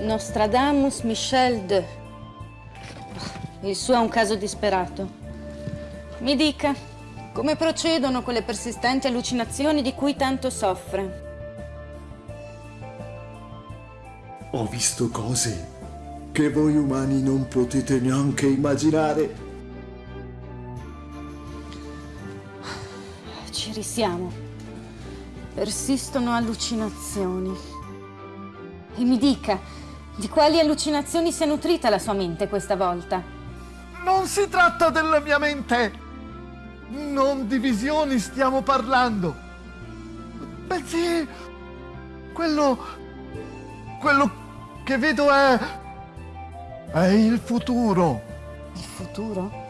Nostradamus Michel de. Il suo è un caso disperato. Mi dica, come procedono con le persistenti allucinazioni di cui tanto soffre? Ho visto cose che voi umani non potete neanche immaginare. Ci risiamo. Persistono allucinazioni. E mi dica, di quali allucinazioni si è nutrita la sua mente questa volta? Non si tratta della mia mente! Non di visioni stiamo parlando! Bensì, quello... quello che vedo è... è il futuro! Il futuro?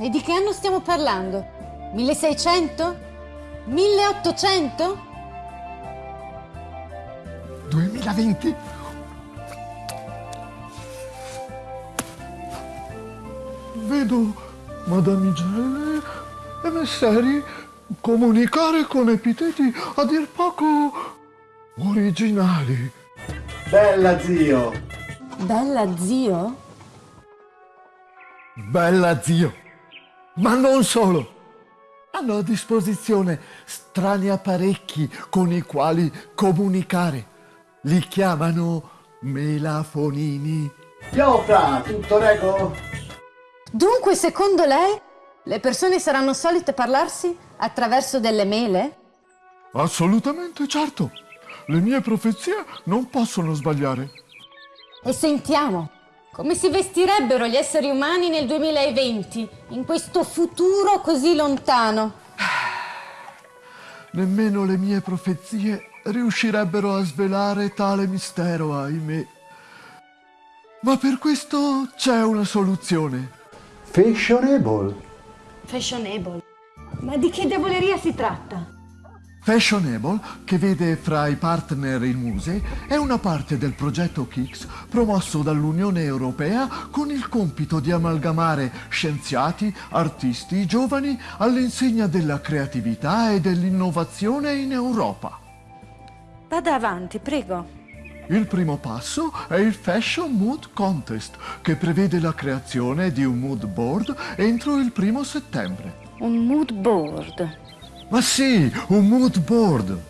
E di che anno stiamo parlando? 1600? 1800? 2020? Vedo Madame Igelle e Messeri comunicare con epiteti a dir poco originali. Bella zio! Bella zio? Bella zio! Ma non solo! Hanno a disposizione strani apparecchi con i quali comunicare. Li chiamano melafonini. Piota, tutto rego? Dunque, secondo lei, le persone saranno solite parlarsi attraverso delle mele? Assolutamente certo. Le mie profezie non possono sbagliare. E sentiamo, come si vestirebbero gli esseri umani nel 2020, in questo futuro così lontano? Nemmeno le mie profezie riuscirebbero a svelare tale mistero, ahimè. Ma per questo c'è una soluzione. Fashionable. Fashionable. Ma di che diavoleria si tratta? Fashionable, che vede fra i partner il Muse, è una parte del progetto KIX promosso dall'Unione Europea con il compito di amalgamare scienziati, artisti, giovani all'insegna della creatività e dell'innovazione in Europa. Vada avanti, prego. Il primo passo è il Fashion Mood Contest, che prevede la creazione di un mood board entro il primo settembre. Un mood board. Ma sì, un mood board!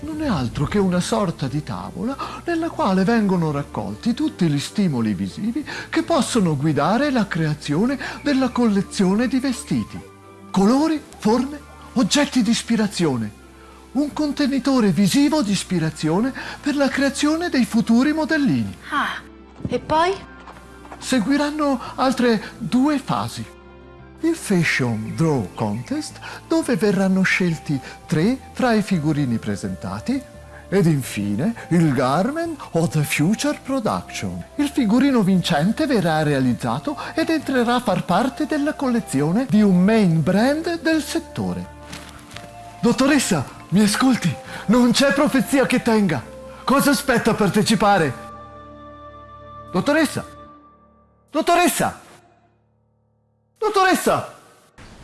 Non è altro che una sorta di tavola nella quale vengono raccolti tutti gli stimoli visivi che possono guidare la creazione della collezione di vestiti. Colori, forme, oggetti di ispirazione. Un contenitore visivo di ispirazione per la creazione dei futuri modellini. Ah, e poi? Seguiranno altre due fasi il Fashion Draw Contest, dove verranno scelti tre fra i figurini presentati, ed infine il Garment of the Future Production. Il figurino vincente verrà realizzato ed entrerà a far parte della collezione di un main brand del settore. Dottoressa, mi ascolti? Non c'è profezia che tenga. Cosa aspetta a partecipare? Dottoressa? Dottoressa? Dottoressa!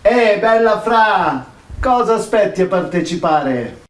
Eh, bella Fra! Cosa aspetti a partecipare?